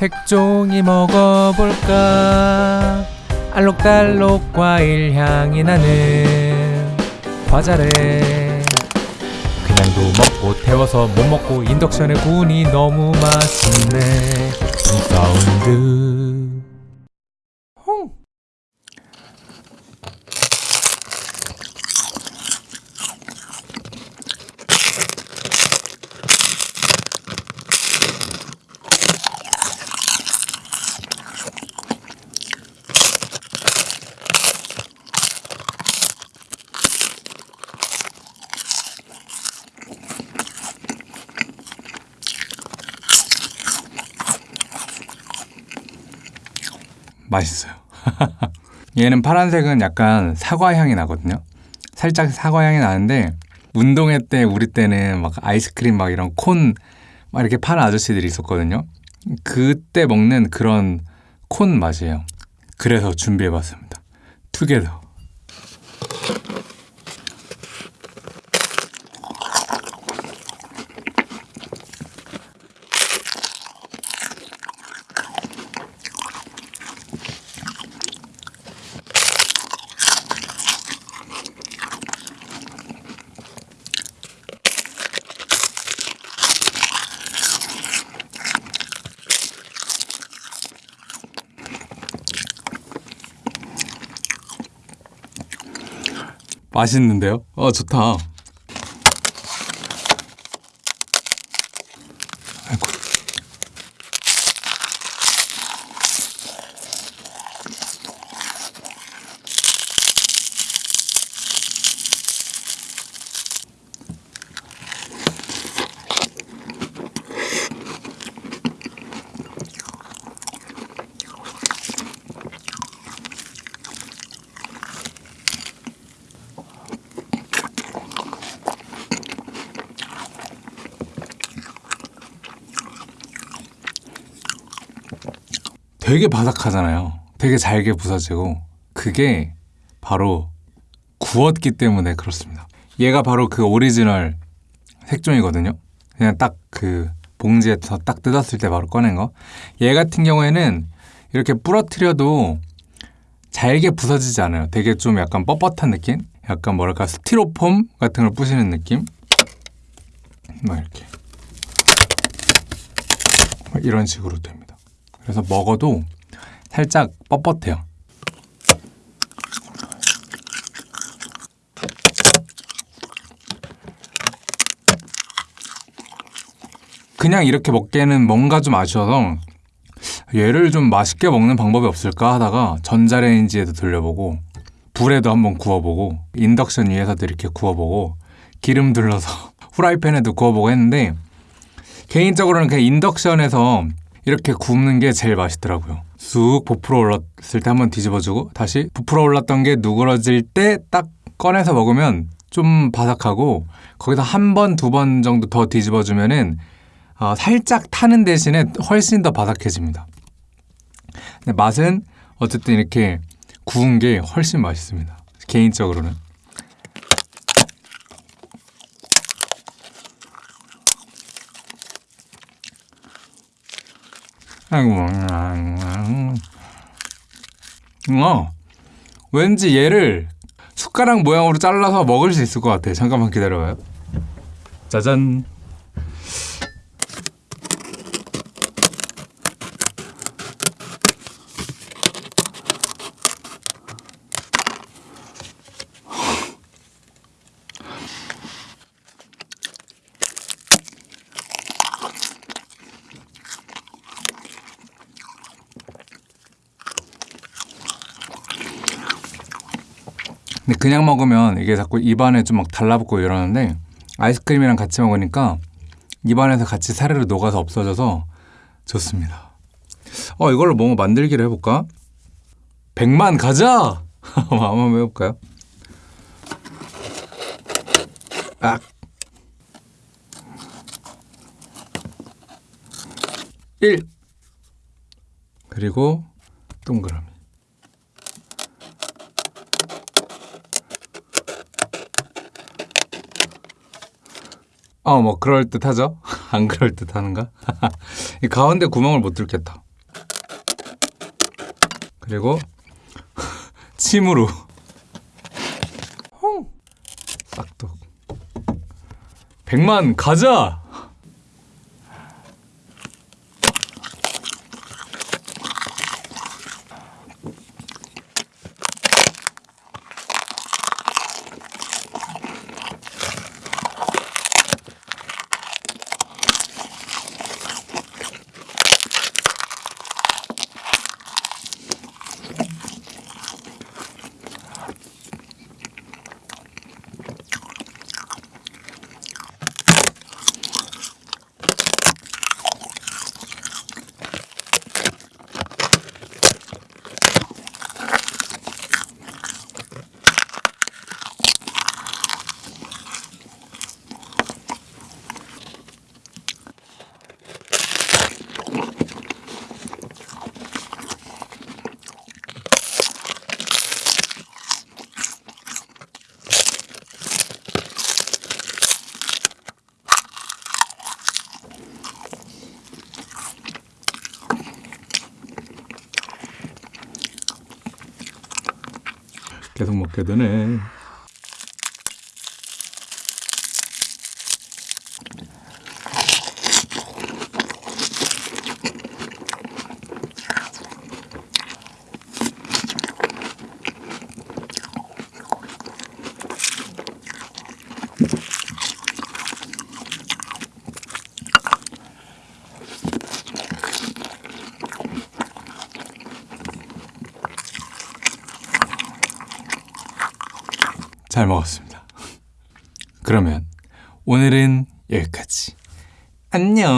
색종이 먹어볼까? 알록달록 과일 향이 나는 과자래 그냥도 먹고 태워서 못 먹고 인덕션에 구우니 너무 맛있네. 이 사운드 맛있어요. 얘는 파란색은 약간 사과 향이 나거든요. 살짝 사과 향이 나는데 운동회 때 우리 때는 막 아이스크림 막 이런 콘 막 이렇게 파는 아저씨들이 있었거든요. 그때 먹는 그런 콘 맛이에요. 그래서 준비해봤습니다. 투게더. 맛있는데요? 어 좋다. 되게 바삭하잖아요. 되게 잘게 부서지고 그게 바로 구웠기 때문에 그렇습니다. 얘가 바로 그 오리지널 색종이거든요. 그냥 딱 그 봉지에서 딱 뜯었을 때 바로 꺼낸 거. 얘 같은 경우에는 이렇게 부러뜨려도 잘게 부서지지 않아요. 되게 좀 약간 뻣뻣한 느낌? 약간 뭐랄까 스티로폼 같은 걸 부시는 느낌? 막 이렇게 막 이런 식으로 됩니다. 그래서 먹어도 살짝 뻣뻣해요. 그냥 이렇게 먹기에는 뭔가 좀 아쉬워서 얘를 좀 맛있게 먹는 방법이 없을까 하다가 전자레인지에도 돌려보고 불에도 한번 구워보고 인덕션 위에서도 이렇게 구워보고 기름 둘러서 후라이팬에도 구워보고 했는데 개인적으로는 그냥 인덕션에서 이렇게 굽는 게 제일 맛있더라고요. 쑥 부풀어 올랐을 때 한번 뒤집어주고 다시 부풀어 올랐던 게 누그러질 때 딱 꺼내서 먹으면 좀 바삭하고 거기서 한 번, 두 번 정도 더 뒤집어주면은 어, 살짝 타는 대신에 훨씬 더 바삭해집니다. 맛은 어쨌든 이렇게 구운 게 훨씬 맛있습니다. 개인적으로는. 아이고, 어, 왠지 얘를 숟가락 모양으로 잘라서 먹을 수 있을 것 같아. 잠깐만 기다려봐요. 짜잔. 근데 그냥 먹으면 이게 자꾸 입안에 좀 막 달라붙고 이러는데 아이스크림이랑 같이 먹으니까 입안에서 같이 사르르 녹아서 없어져서 좋습니다. 어 이걸로 뭐 만들기를 해볼까? 100만 가자! 한번 해볼까요? 악! 1 그리고 동그라미 어, 뭐 그럴 듯하죠? 안 그럴 듯하는가? 이 가운데 구멍을 못 뚫겠다. 그리고 침으로 싹둑 백만 가자! 계속 먹게 되네. 잘 먹었습니다. 그러면 오늘은 여기까지. 안녕.